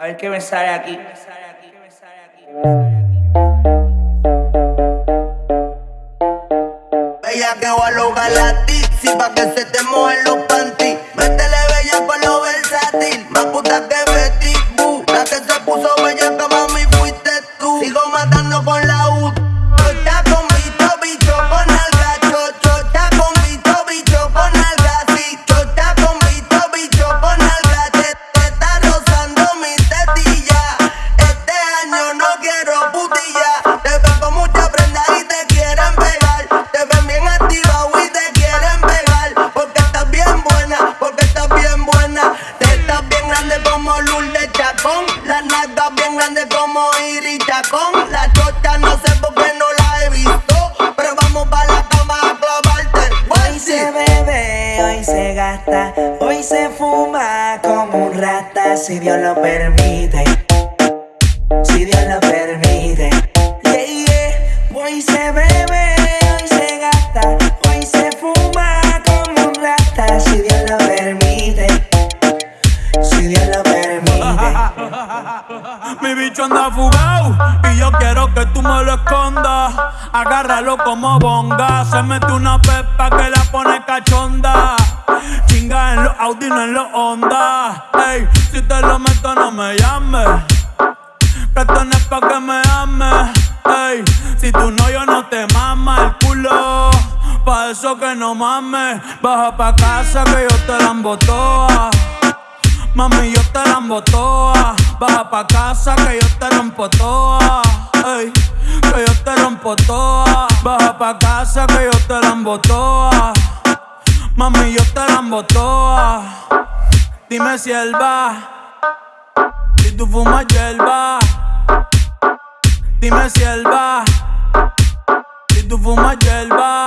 A ver qué me sale aquí. Bella que va a lograr la tizi pa' que se te mojen los panties. Métele bella con lo versátil, más puta que Betty Boo. La que se puso bella que mami fuiste tú. Sigo matando con la U. Las nalgas bien grandes como Iris Chacón. La chocha no sé por qué no la he visto. Pero vamos para la cama a clavarte. Hoy se bebe, hoy se gasta, hoy se fuma como un rata, si Dios lo permite. Si Dios lo permite. Yeah, yeah. Hoy se bebe, Mi bicho anda fugado y yo quiero que tú me lo escondas. Agárralo como bonga. Se mete una pepa que la pone cachonda. Chinga en los Audi, no en los Honda. Ey, si te lo meto, no me llames. Esto pa' que me ames. Ey, si tú no, yo no te mama el culo. Pa' eso que no mames. Baja pa' casa que yo te la embotoa. Mami, yo te la toa. Baja pa' casa que yo te rompo toa. Que yo te rompo toa. Baja pa' casa que yo te la toa. Mami, yo te la toa. Dime si él va. Si tú fumas hierba. Dime si él va. Si tú fumas hierba.